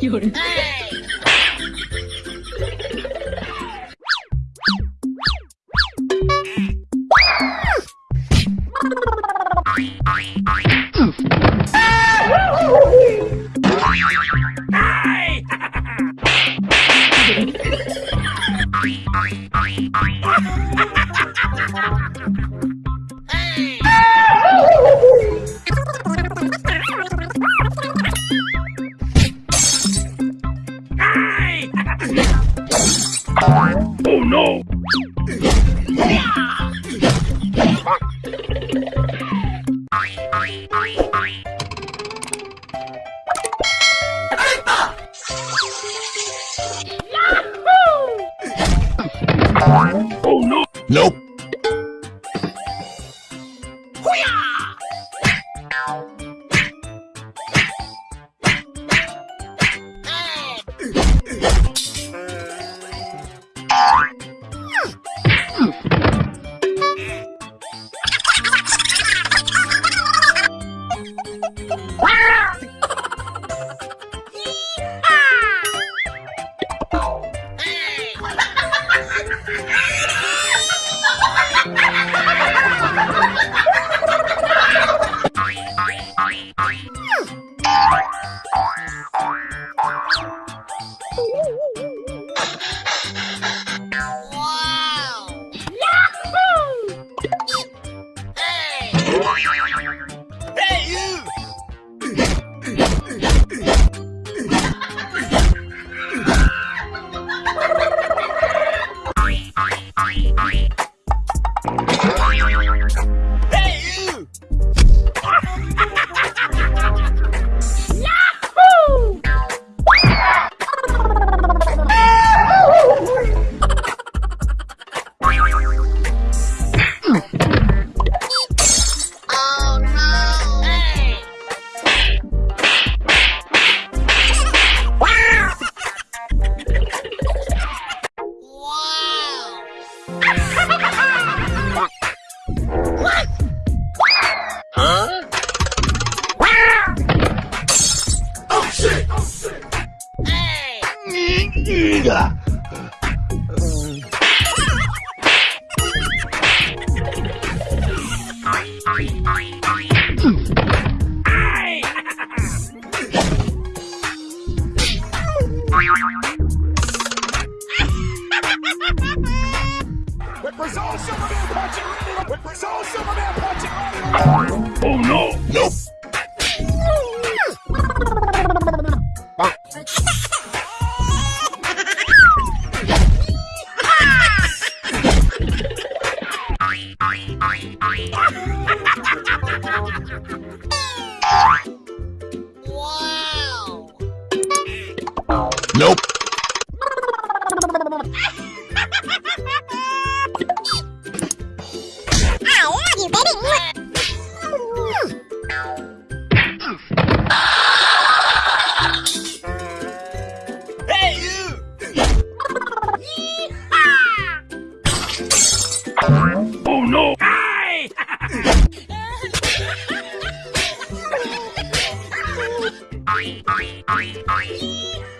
有人。Oh no! Oh no! Nope. Represent Superman punching! Represent Superman punching! Oh no! Nope. Nope.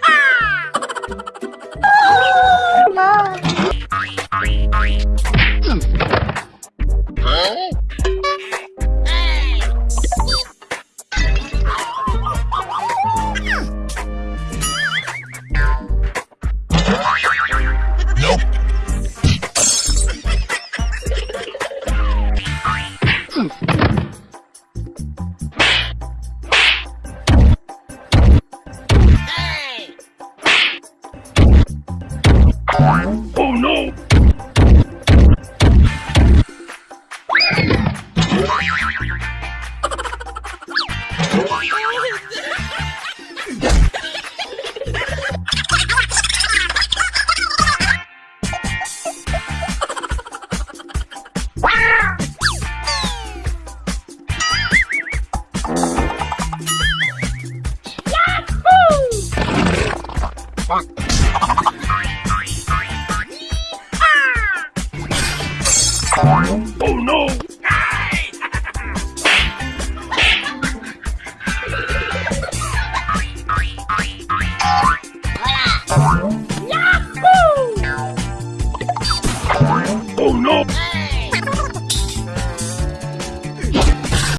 Oh no! dog. oh no! Hey!